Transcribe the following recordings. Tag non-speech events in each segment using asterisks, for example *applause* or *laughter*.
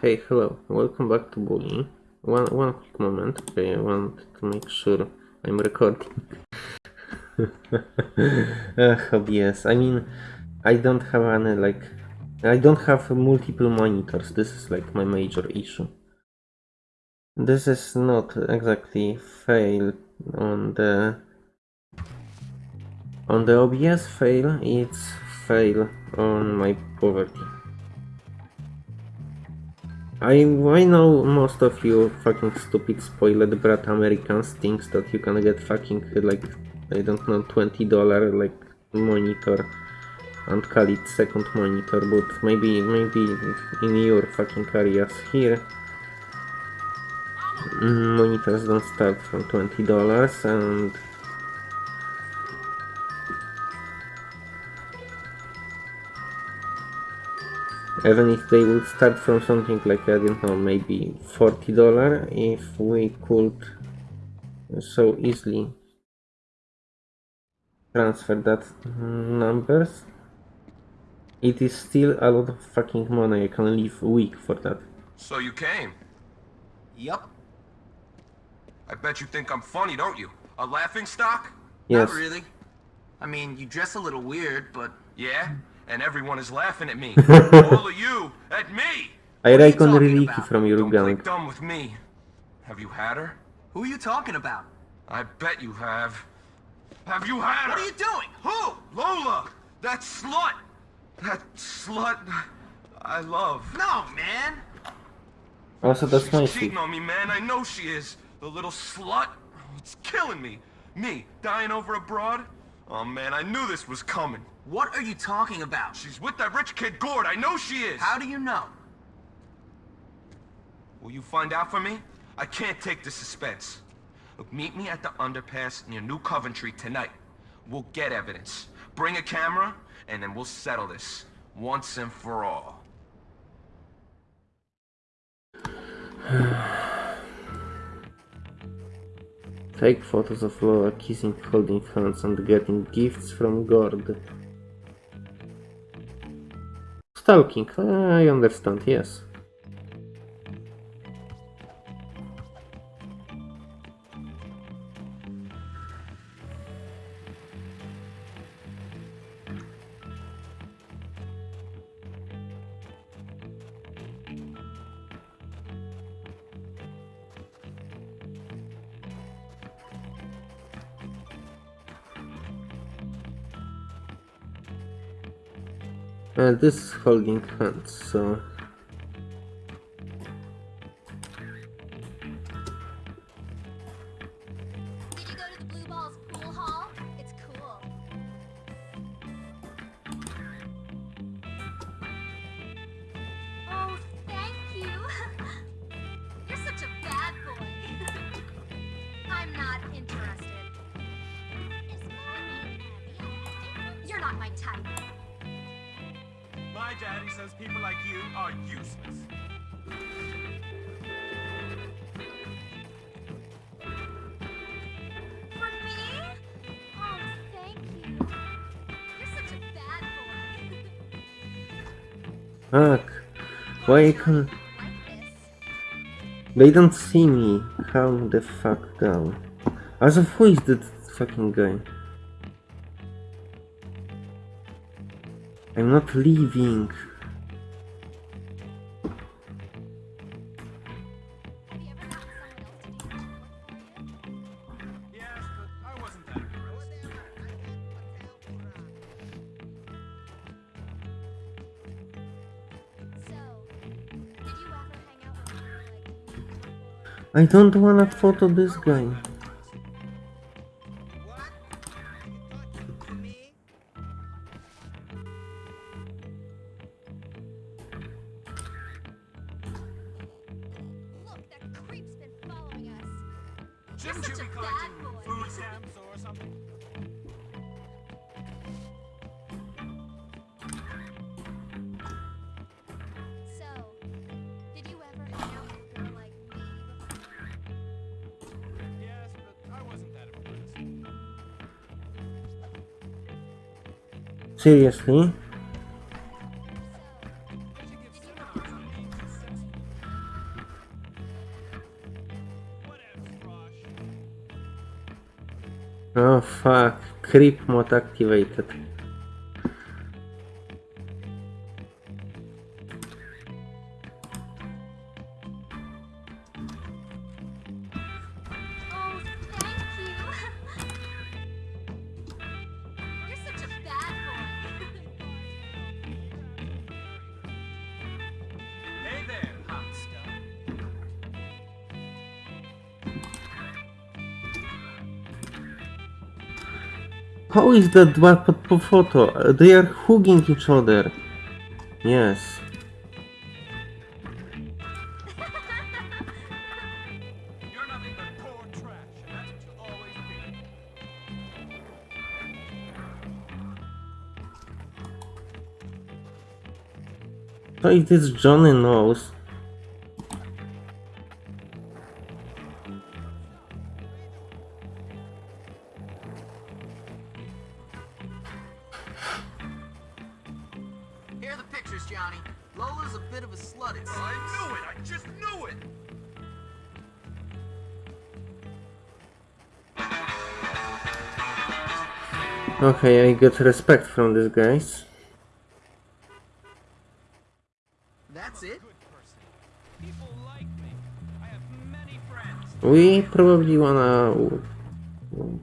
Hey, hello, welcome back to Bully. One, one quick moment, okay, I want to make sure I'm recording. Ah, Ugh, OBS, I mean, I don't have any, like, I don't have multiple monitors, this is like my major issue. This is not exactly fail on the on the OBS fail, it's fail on my poverty. I, I know most of you fucking stupid spoiled brat Americans thinks that you can get fucking like, I don't know, $20 like monitor and call it second monitor, but maybe, maybe in your fucking areas here monitors don't start from $20 and even if they would start from something like I don't know maybe $40 if we could so easily transfer that numbers it is still a lot of fucking money I can live a week for that So you came? Yup. I bet you think I'm funny, don't you? A laughing stock? yes Not really. I mean, you dress a little weird, but Yeah? And everyone is laughing at me. *laughs* All of you, at me! I What on you reckon really about? from your Don't play dumb with me. Have you had her? who are you talking about? I bet you have. Have you had her? What are you doing? Who? Lola! That slut! That slut I love. No, man. Ah, also that's She's my cheating shit on me, man. I know she is. The little slut. It's killing me. Me, dying over abroad. Oh, man, I knew this was coming. What are you talking about? She's with that rich kid Gord. I know she is. How do you know? Will you find out for me? I can't take the suspense. Look, meet me at the underpass near New Coventry tonight. We'll get evidence. Bring a camera, and then we'll settle this. Once and for all. *sighs* Take photos of Lola kissing, holding hands and getting gifts from Gord. Stalking, I understand, yes. Uh, this is holding hands, so... are useless. For me? Oh, thank you. You're such a bad boy. *laughs* Fuck. Why I can... Like. They don't see me. How the fuck down. As of who is that fucking guy? I'm not leaving. I don't wanna photo this guy. Look, that creep's been following us. Shouldn't you be collecting food stamps интересный. О, oh, fuck. Creep mod activated. How is that po photo? They are hugging each other. Yes. You're nothing but poor trash, and that's what you'll always be. So it is Johnny knows. Pictures, Johnny. Lola's a bit of a slut, it seems. I knew it! I just knew it! Okay, I get respect from these guys. That's it? People like me. I have many friends. We probably wanna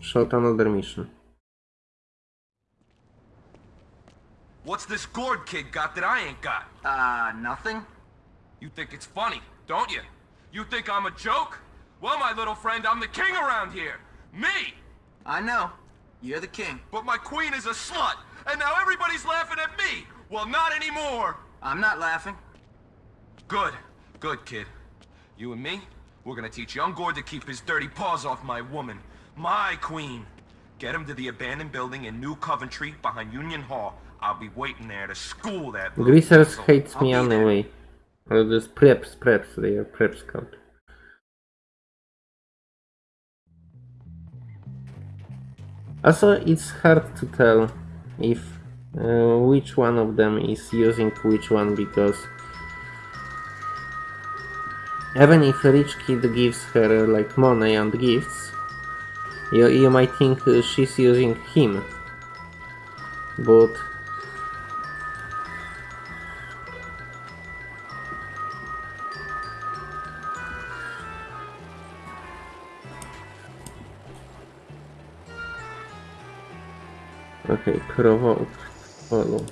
shoot another mission. What's this Gord kid got that I ain't got? Uh, nothing? You think it's funny, don't you? You think I'm a joke? Well, my little friend, I'm the king around here. Me! I know. You're the king. But my queen is a slut, and now everybody's laughing at me! Well, not anymore! I'm not laughing. Good. Good, kid. You and me, we're gonna teach young Gord to keep his dirty paws off my woman. My queen. Get him to the abandoned building in New Coventry behind Union Hall. I'll be waiting there to school that Greasers hates I'll me there. anyway. Or just preps, preps, they are preps scout. Also, it's hard to tell if uh, which one of them is using which one because even if a rich kid gives her uh, like money and gifts, you, you might think uh, she's using him. But Okay, provoke, follow.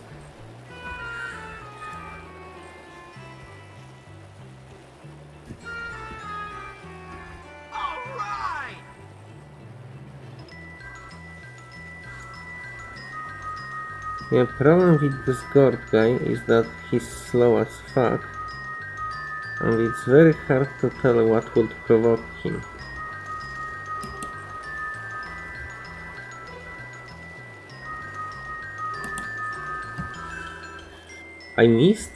Yeah, problem with this Gord guy is that he's slow as fuck. And it's very hard to tell what would provoke him. I missed?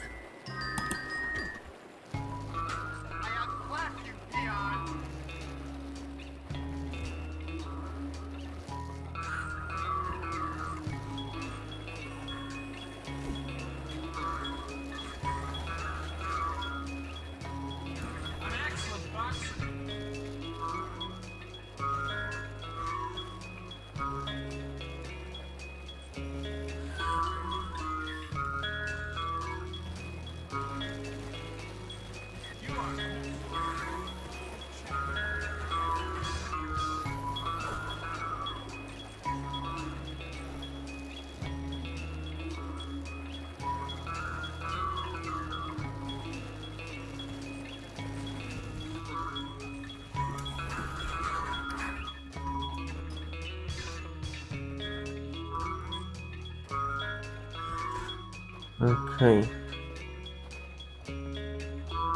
Okay.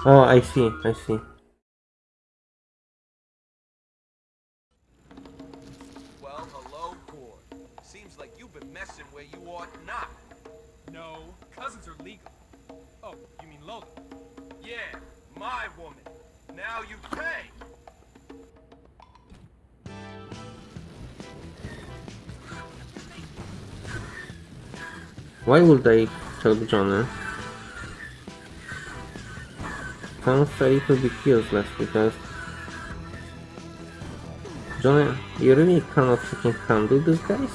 Oh, I see, I see. Well, hello, Gord. Seems like you've been messing where you ought not. No, cousins are legal. Oh, you mean Lola? Yeah, my woman. Now you pay. Why would I help Johnny? Sounds a little bit useless because Johnny, you really cannot fucking handle these guys?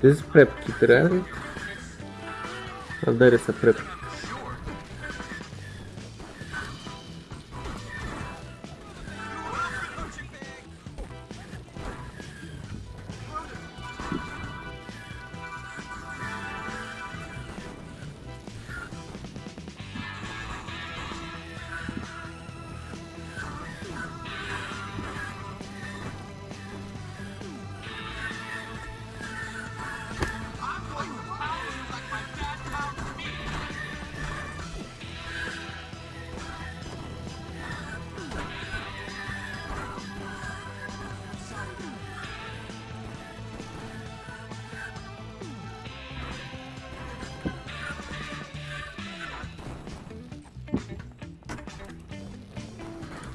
This is prep kit, right? Oh, there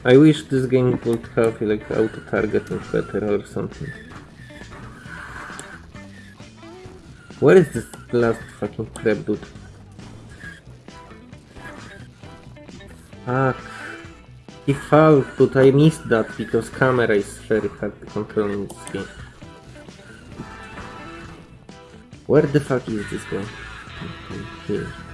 I wish this game would have like auto targeting better or something. Where is this last fucking crab dude? Fuck. He fell, but I missed that because camera is very hard to control in this game. Where the fuck is this guy? Okay, Here.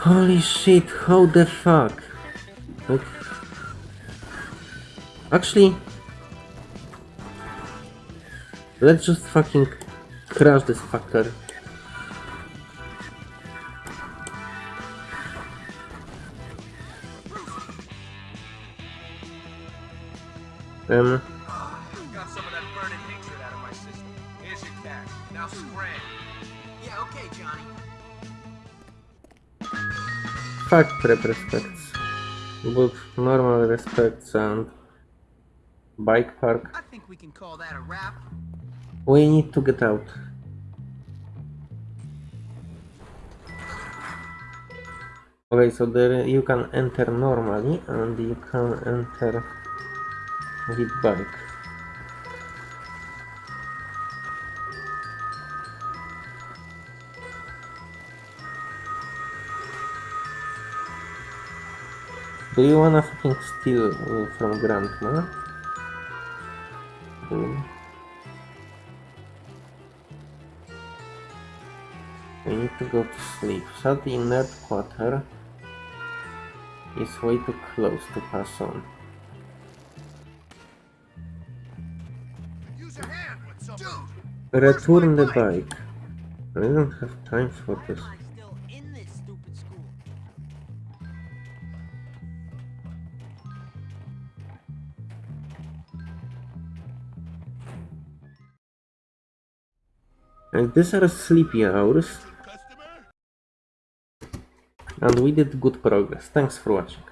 Holy shit, how the fuck? Like... Actually... Let's just fucking crash this fucker. Um, fuck prep respects. But normal respects and bike park. I think we can call that a wrap. We need to get out. Okay, so there you can enter normally and you can enter with bike. Do you wanna fucking steal uh, from Grandma? We need to go to sleep. Shut the inert quarter is way too close to pass on. Return the bike. I don't have time for this. And these are sleepy hours. And we did good progress. Thanks for watching.